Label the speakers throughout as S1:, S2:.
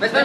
S1: Vesper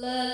S2: Love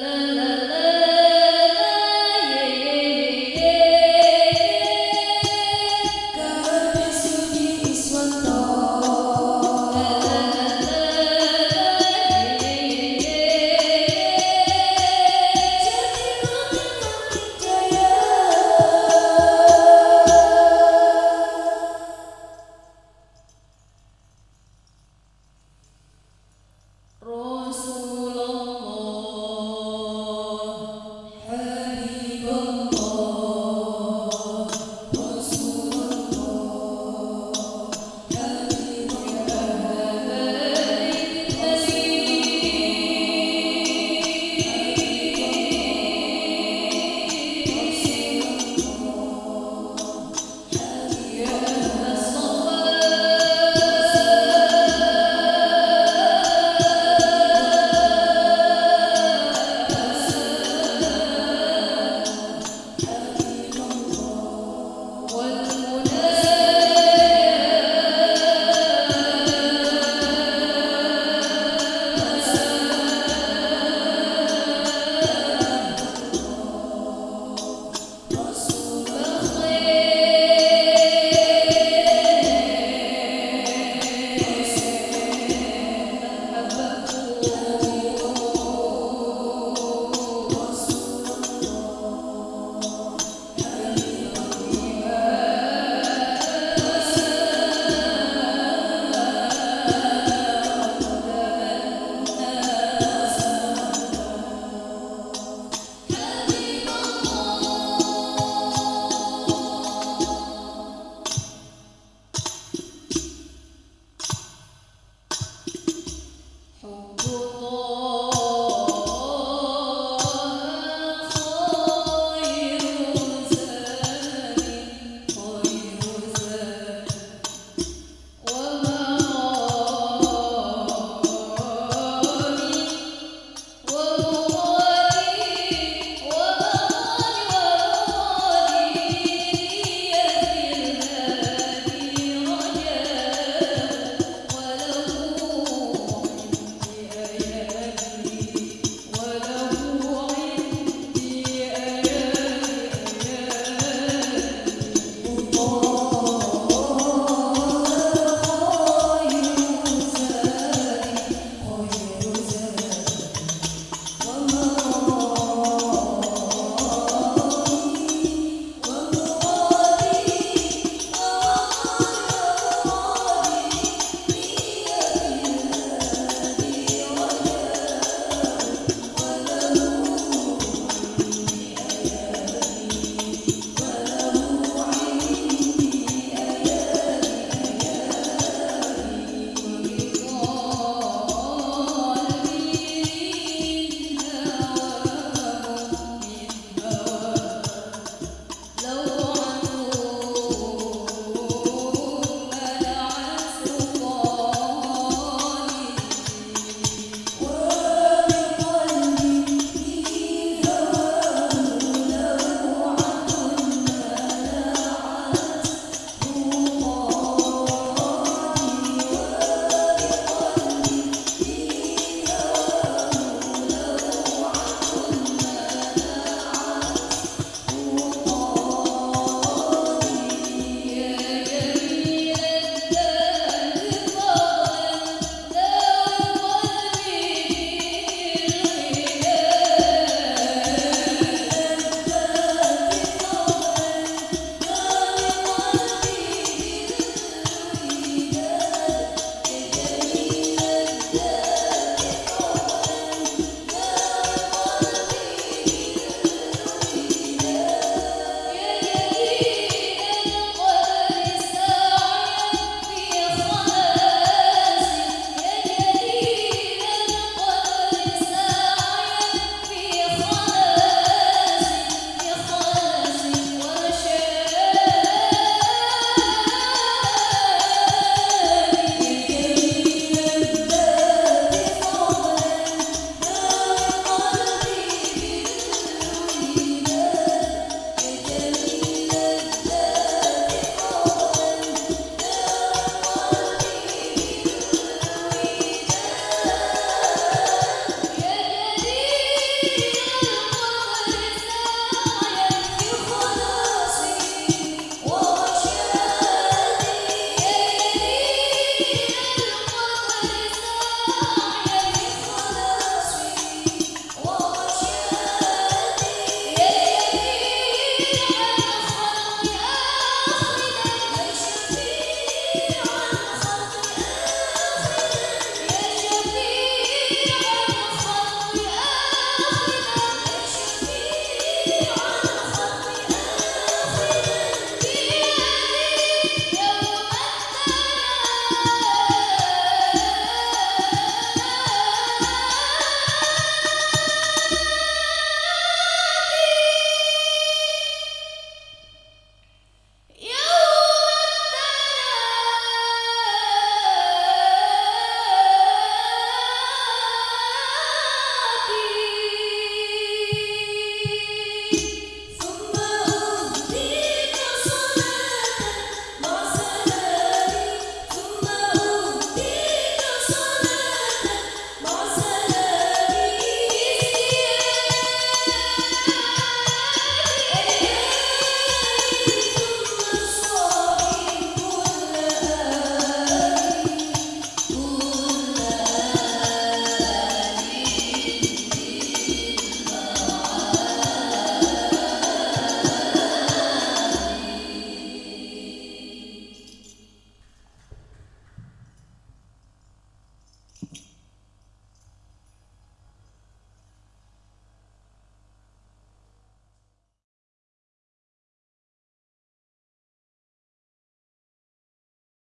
S2: Maria.